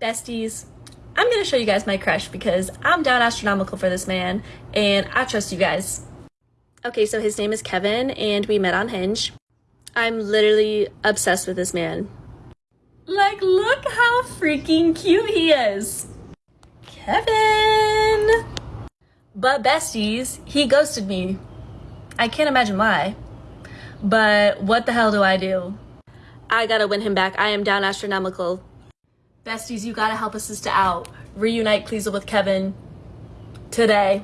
Besties, I'm gonna show you guys my crush because I'm down astronomical for this man and I trust you guys. Okay, so his name is Kevin and we met on Hinge. I'm literally obsessed with this man. Like, look how freaking cute he is. Kevin! But besties, he ghosted me. I can't imagine why. But what the hell do I do? I gotta win him back. I am down astronomical. Besties, you gotta help a sister out. Reunite Cleasel with Kevin today.